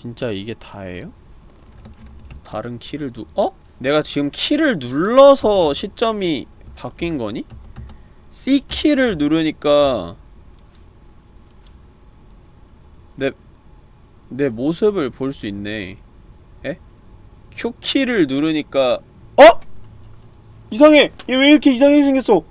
진짜 이게 다예요? 다른 키를 누.. 어? 내가 지금 키를 눌러서 시점이 바뀐 거니? C키를 누르니까 내, 내 모습을 볼 수 있네 에? Q키를 누르니까 어? 이상해! 얘 왜 이렇게 이상하게 생겼어?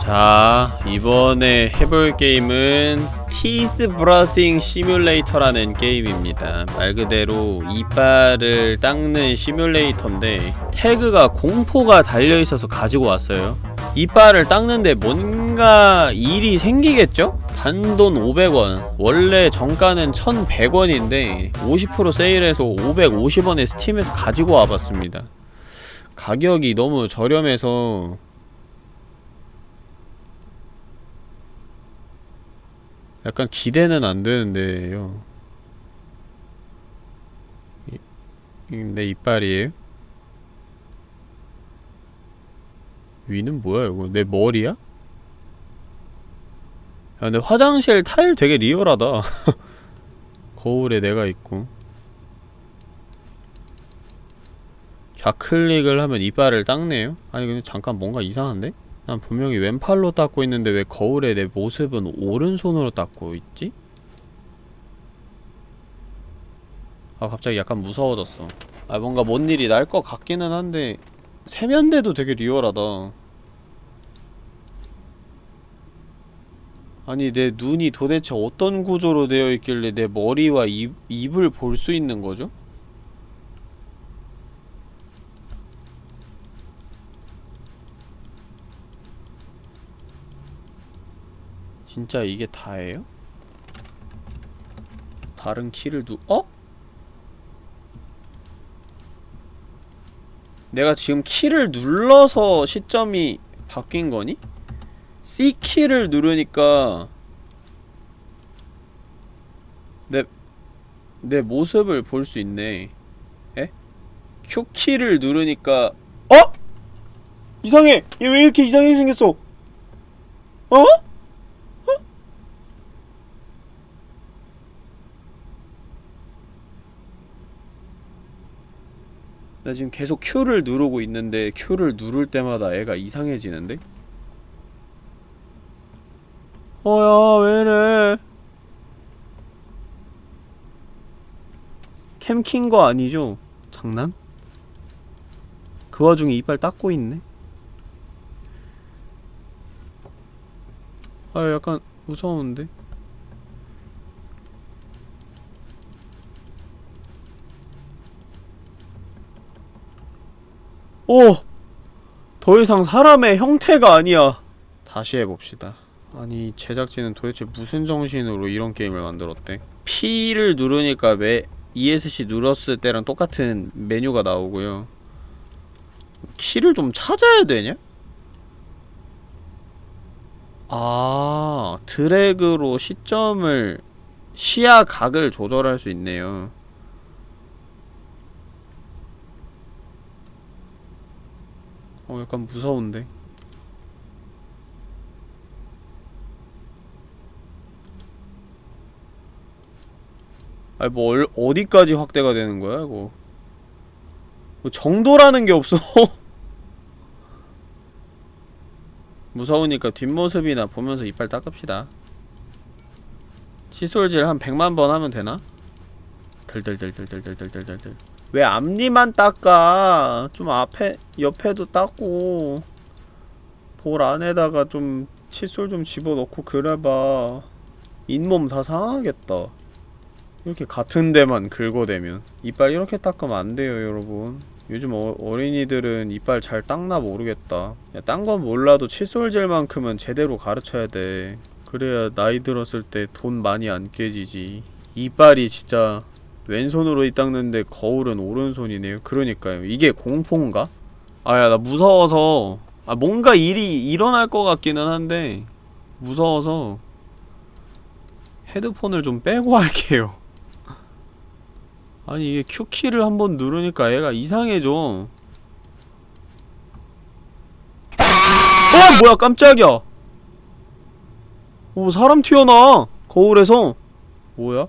자 이번에 해볼 게임은 Teeth Brushing Simulator라는 게임입니다. 말 그대로 이빨을 닦는 시뮬레이터인데 태그가 공포가 달려있어서 가지고 왔어요. 이빨을 닦는데 뭔가 일이 생기겠죠? 단돈 500원 원래 정가는 1100원인데 50% 세일해서 550원에 스팀에서 가지고 와봤습니다. 가격이 너무 저렴해서 약간 기대는 안 되는데요. 내 이빨이에요? 위는 뭐야 이거? 내 머리야? 야 근데 화장실 타일 되게 리얼하다. 거울에 내가 있고. 좌클릭을 하면 이빨을 닦네요? 아니 근데 잠깐 뭔가 이상한데? 난 분명히 왼팔로 닦고 있는데 왜 거울에 내 모습은 오른손으로 닦고 있지? 아 갑자기 약간 무서워졌어 아 뭔가 뭔 일이 날 것 같기는 한데 세면대도 되게 리얼하다 아니 내 눈이 도대체 어떤 구조로 되어 있길래 내 머리와 입, 입을 볼 수 있는 거죠? 진짜 이게 다예요? 다른 키를 누.. 어? 내가 지금 키를 눌러서 시점이 바뀐 거니? C키를 누르니까 내, 내 모습을 볼 수 있네 에? Q키를 누르니까 어? 이상해! 얘 왜 이렇게 이상하게 생겼어? 어? 나 지금 계속 Q를 누르고 있는데 Q를 누를 때마다 애가 이상해지는데? 어야 왜이래 캠킨 거 아니죠? 장난? 그 와중에 이빨 닦고 있네? 아 약간 무서운데? 오! 더 이상 사람의 형태가 아니야. 다시 해봅시다. 아니 제작진은 도대체 무슨 정신으로 이런 게임을 만들었대? P를 누르니까 매 ESC 눌렀을 때랑 똑같은 메뉴가 나오고요. 키를 좀 찾아야 되냐? 아 드래그로 시점을 시야 각을 조절할 수 있네요. 어 약간 무서운데. 아니 뭐 얼, 어디까지 확대가 되는 거야 이거? 뭐 정도라는 게 없어. 무서우니까 뒷모습이나 보면서 이빨 닦읍시다. 칫솔질 한 100만번 하면 되나? 덜덜덜덜덜덜덜덜덜 왜 앞니만 닦아? 좀 앞에 옆에도 닦고. 볼 안에다가 좀 칫솔 좀 집어넣고 그래봐. 잇몸 다 상하겠다. 이렇게 같은 데만 긁어대면. 이빨 이렇게 닦으면 안 돼요 여러분. 요즘 어, 어린이들은 이빨 잘 닦나 모르겠다. 딴 건 몰라도 칫솔젤만큼은 제대로 가르쳐야 돼. 그래야 나이 들었을 때 돈 많이 안 깨지지. 이빨이 진짜 왼손으로 이 닦는데 거울은 오른손이네요. 그러니까요. 이게 공포인가? 아야 나 무서워서. 아 뭔가 일이 일어날 것 같기는 한데 무서워서 헤드폰을 좀 빼고 할게요. 아니 이게 Q키를 한번 누르니까 얘가 이상해져. 아 뭐야 깜짝이야. 오 사람 튀어나와 거울에서. 뭐야?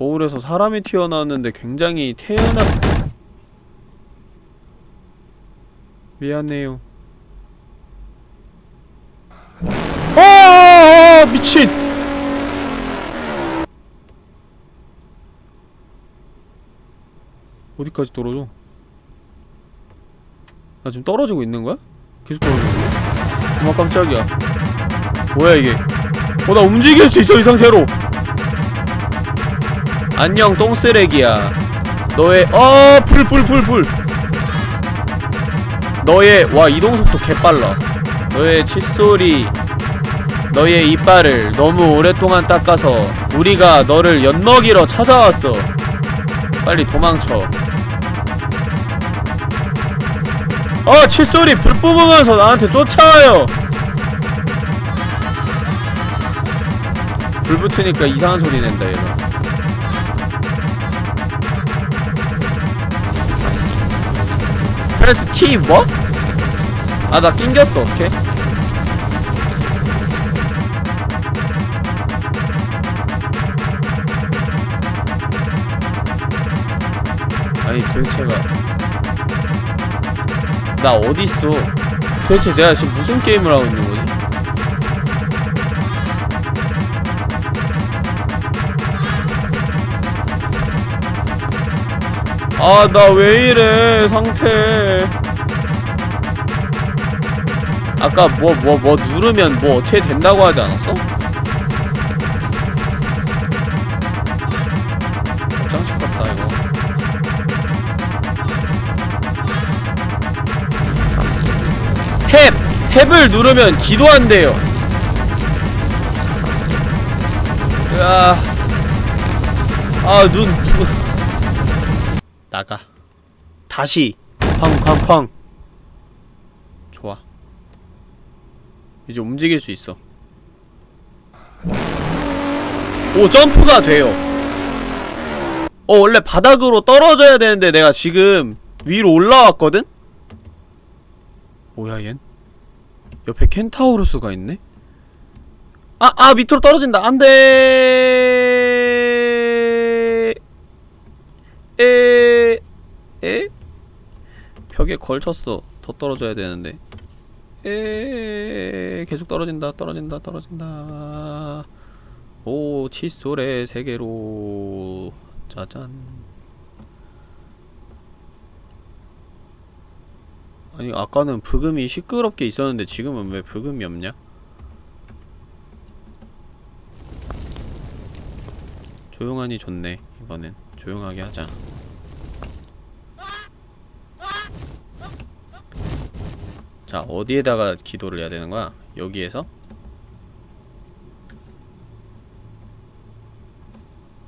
거울에서 사람이 튀어나왔는데 굉장히 태어나 미안해요 아 미친 어디까지 떨어져? 나 지금 떨어지고 있는 거야? 계속 떨어지고 있네? 어머 깜짝이야 뭐야 이게 어나 움직일 수 있어 이 상태로 안녕 똥쓰레기야. 너의 어불불 불불 너의 와 이동속도 개빨라. 너의 칫솔이 너의 이빨을 너무 오랫동안 닦아서 우리가 너를 엿먹이러 찾아왔어. 빨리 도망쳐. 어 칫솔이 불 뿜으면서 나한테 쫓아와요. 불 붙으니까 이상한 소리 낸다 얘가 프레스 T 뭐? 아 나 낑겼어 어떡해 아니 도대체가 나 어딨어 도대체 내가 지금 무슨 게임을 하고 있는 거지? 아 나 왜 이래 상태. 아까 뭐 뭐 뭐 누르면 뭐 어떻게 된다고 하지 않았어? 탭! 탭을 누르면 기도한대요. 으아. 아눈 나가 다시 쾅쾅쾅 좋아 이제 움직일 수 있어 오 점프가 돼요 어 원래 바닥으로 떨어져야 되는데 내가 지금 위로 올라왔거든? 뭐야 얜? 옆에 켄타우루스가 있네? 아! 아! 밑으로 떨어진다! 안돼 에... 에? 벽에 걸쳤어 더 떨어져야 되는데 에... 계속 떨어진다 떨어진다 떨어진다 오 칫솔의 세계로 짜잔 아니 아까는 브금이 시끄럽게 있었는데 지금은 왜 브금이 없냐? 조용하니 좋네 이번엔 조용하게 하자 자 어디에다가 기도를 해야 되는 거야? 여기에서?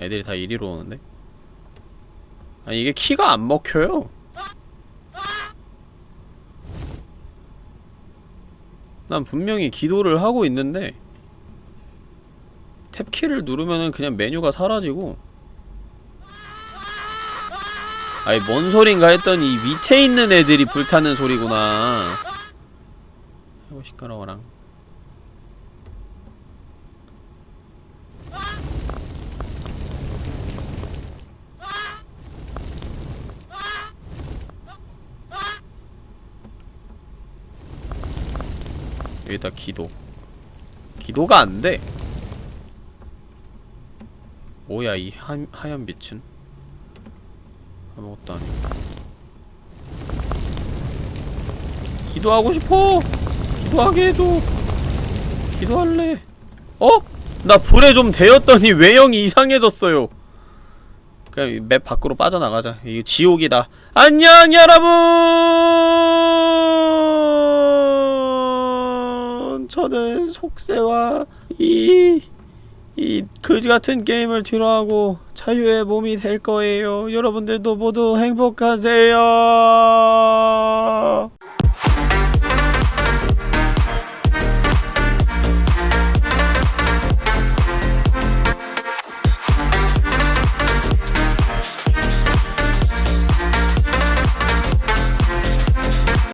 애들이 다 이리로 오는데? 아니 이게 키가 안 먹혀요 난 분명히 기도를 하고 있는데 탭키를 누르면은 그냥 메뉴가 사라지고 아이 뭔 소린가 했더니 밑에 있는 애들이 불타는 소리구나 아이고 시끄러워랑 여기다 기도. 기도가 안돼. 뭐야 이 하, 하얀 빛은? 아무것도 아니고. 기도하고 싶어 기도하게 해줘 기도할래 어? 나 불에 좀 데였더니 외형이 이상해졌어요 그냥 이맵 밖으로 빠져나가자 이거 지옥이다 안녕 여러분 저는 속세와 이 이 그지같은 게임을 뒤로하고 자유의 몸이 될 거예요. 여러분들도 모두 행복하세요.